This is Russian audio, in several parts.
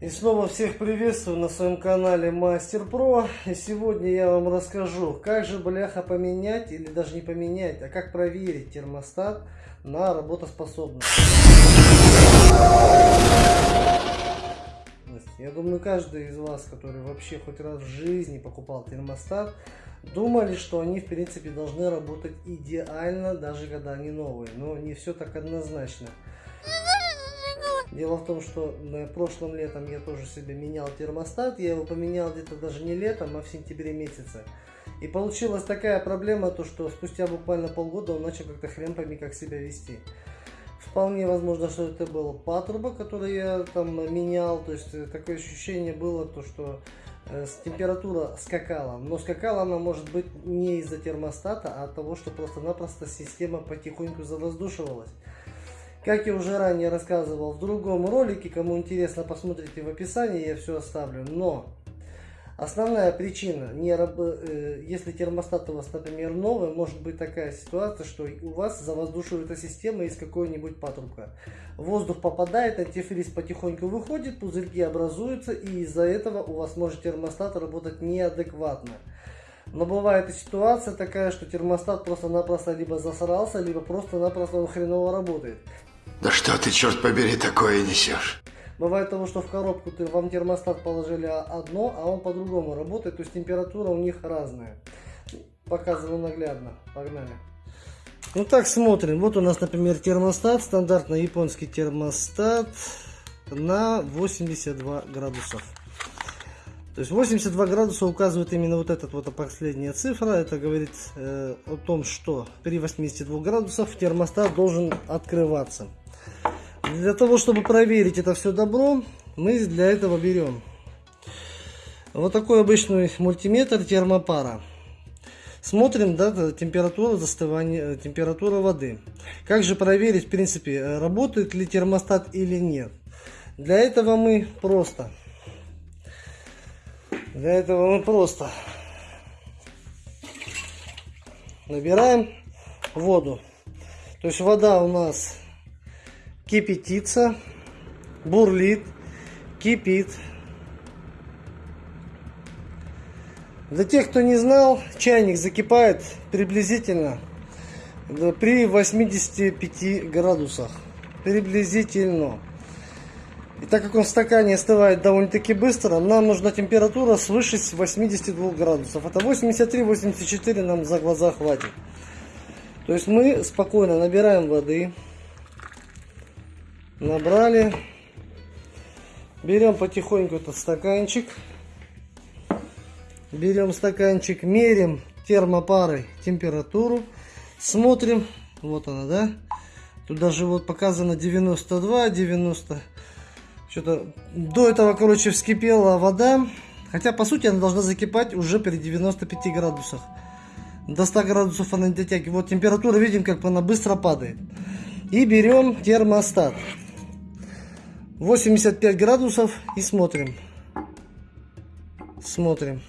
И снова всех приветствую на своем канале Мастер Про. И сегодня я вам расскажу, как же бляха поменять, или даже не поменять, а как проверить термостат на работоспособность. Я думаю, каждый из вас, который вообще хоть раз в жизни покупал термостат, думали, что они в принципе должны работать идеально, даже когда они новые. Но не все так однозначно. Дело в том, что прошлым летом я тоже себе менял термостат. Я его поменял где-то даже не летом, а в сентябре месяце. И получилась такая проблема, то что спустя буквально полгода он начал как-то хрен пойми как себя вести. Вполне возможно, что это был патруба, который я там менял. То есть э, такое ощущение было, то что э, температура скакала. Но скакала она может быть не из-за термостата, а от того, что просто-напросто система потихоньку завоздушивалась. Как я уже ранее рассказывал в другом ролике, кому интересно, посмотрите в описании, я все оставлю. Но основная причина, не раб... Э, если термостат у вас, например, новый, может быть такая ситуация, что у вас завоздушивается система из какой-нибудь патрубка. Воздух попадает, антифриз потихоньку выходит, пузырьки образуются, и из-за этого у вас может термостат работать неадекватно. Но бывает и ситуация такая, что термостат просто-напросто либо засрался, либо просто-напросто он хреново работает. Да что ты, черт побери, такое несешь? Бывает того, что в коробку ты, вам термостат положили одно, а он по-другому работает, то есть температура у них разная. Показываю наглядно. Погнали. Ну так, смотрим. Вот у нас, например, термостат, стандартный японский термостат на 82 градусов. То есть 82 градуса указывает именно вот эта вот последняя цифра. Это говорит э, о том, что при 82 градусах термостат должен открываться. Для того, чтобы проверить это все добро, мы для этого берем вот такой обычный мультиметр термопара. Смотрим да, температуру застывания, температура воды. Как же проверить, в принципе, работает ли термостат или нет. Для этого мы просто, для этого мы просто набираем воду. То есть вода у нас кипятится, бурлит, кипит. Для тех, кто не знал, чайник закипает приблизительно при 85 градусах. Приблизительно. И так как он в стакане остывает довольно-таки быстро, нам нужна температура свыше 82 градусов. Это 83-84 нам за глаза хватит. То есть мы спокойно набираем воды набрали. Берем потихоньку этот стаканчик. Берем стаканчик, мерим термопарой температуру. Смотрим, вот она, да? Тут даже вот показано 92, 90. Что-то до этого, короче, вскипела вода. Хотя, по сути, она должна закипать уже при 95 градусах. До 100 градусов она не дотягивает. Вот температура, видим, как она быстро падает. И берем термостат. 85 градусов и смотрим. Смотрим.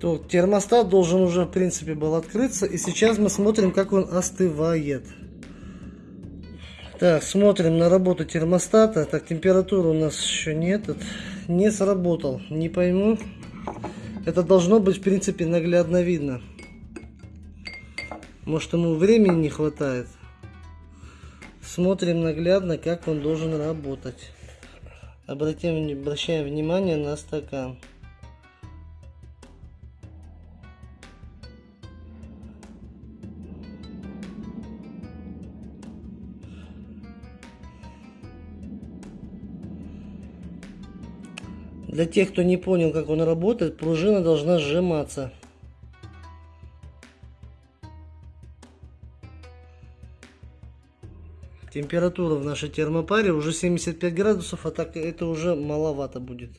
То термостат должен уже в принципе был открыться и сейчас мы смотрим как он остывает так, смотрим на работу термостата. Так, температуры у нас еще нет. Не сработал. Не пойму. Это должно быть, в принципе, наглядно видно. Может, ему времени не хватает. Смотрим наглядно, как он должен работать. Обратим, обращаем внимание на стакан. Для тех, кто не понял, как он работает, пружина должна сжиматься. Температура в нашей термопаре уже 75 градусов, а так это уже маловато будет.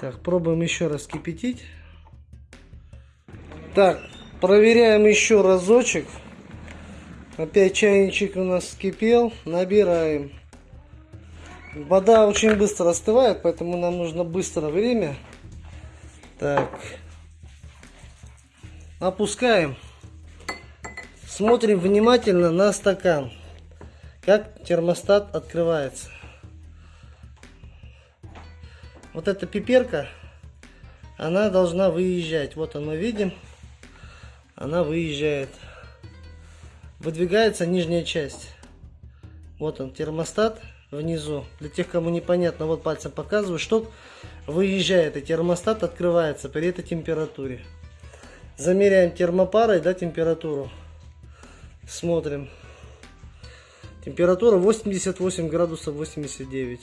Так, пробуем еще раз кипятить. Так, проверяем еще разочек. Опять чайничек у нас вскипел. Набираем. Вода очень быстро остывает, поэтому нам нужно быстро время. Так. Опускаем. Смотрим внимательно на стакан. Как термостат открывается. Вот эта пиперка, она должна выезжать. Вот мы видим. Она выезжает. Выдвигается нижняя часть. Вот он, термостат внизу. Для тех, кому непонятно, вот пальцем показываю, что выезжает и термостат открывается при этой температуре. Замеряем термопарой, да, температуру. Смотрим. Температура 88 градусов 89.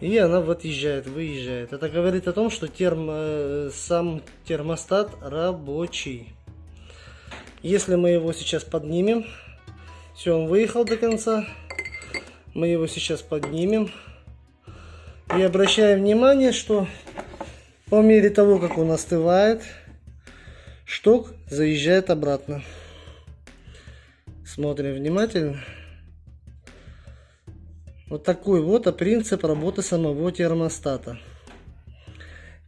И она отъезжает, выезжает. Это говорит о том, что термо, э, сам термостат рабочий. Если мы его сейчас поднимем, все, он выехал до конца. Мы его сейчас поднимем. И обращаем внимание, что по мере того, как он остывает, шток заезжает обратно. Смотрим внимательно. Вот такой вот принцип работы самого термостата.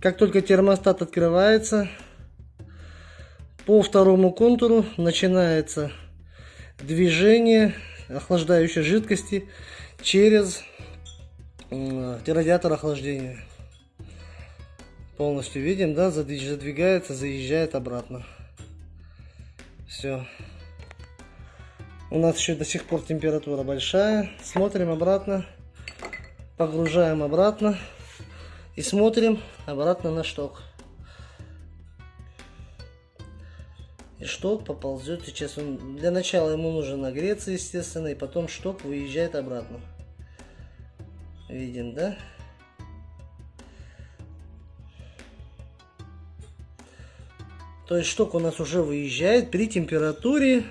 Как только термостат открывается, по второму контуру начинается движение охлаждающей жидкости через радиатор охлаждения. Полностью видим, да, задвигается, заезжает обратно. Все. У нас еще до сих пор температура большая. Смотрим обратно. Погружаем обратно. И смотрим обратно на шток. Шток поползет сейчас. Он, для начала ему нужно нагреться, естественно, и потом шток выезжает обратно. Видим, да? То есть шток у нас уже выезжает при температуре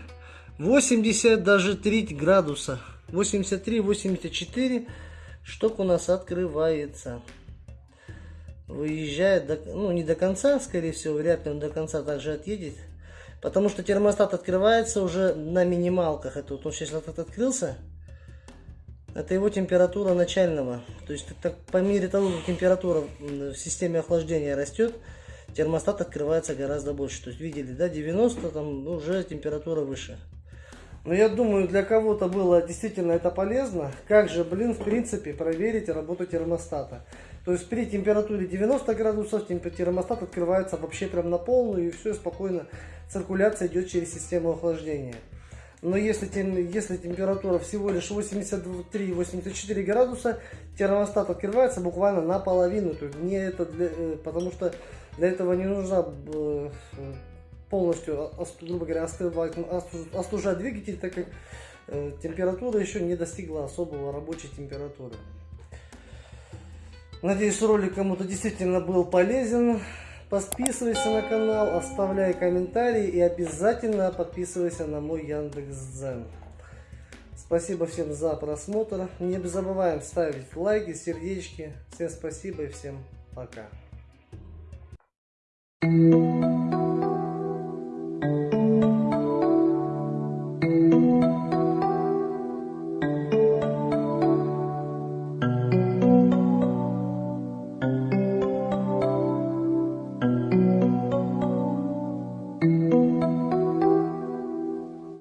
80 даже 3 градуса. 83-84 шток у нас открывается. Выезжает, до, ну не до конца, скорее всего, вряд ли он до конца также отъедет. Потому что термостат открывается уже на минималках. Это вот он сейчас вот открылся. Это его температура начального. То есть так, по мере того, как температура в системе охлаждения растет, термостат открывается гораздо больше. То есть видели, да, 90, там уже температура выше. Но я думаю, для кого-то было действительно это полезно. Как же, блин, в принципе, проверить работу термостата. То есть при температуре 90 градусов термостат открывается вообще прям на полную и все спокойно циркуляция идет через систему охлаждения. Но если, если температура всего лишь 83-84 градуса, термостат открывается буквально наполовину. То есть не это для, э, потому что для этого не нужно э, полностью, грубо говоря, остывать, остужать двигатель, так как э, температура еще не достигла особого рабочей температуры. Надеюсь, ролик кому-то действительно был полезен. Подписывайся на канал, оставляй комментарии и обязательно подписывайся на мой Яндекс.Дзен. Спасибо всем за просмотр. Не забываем ставить лайки, сердечки. Всем спасибо и всем пока. Thank you.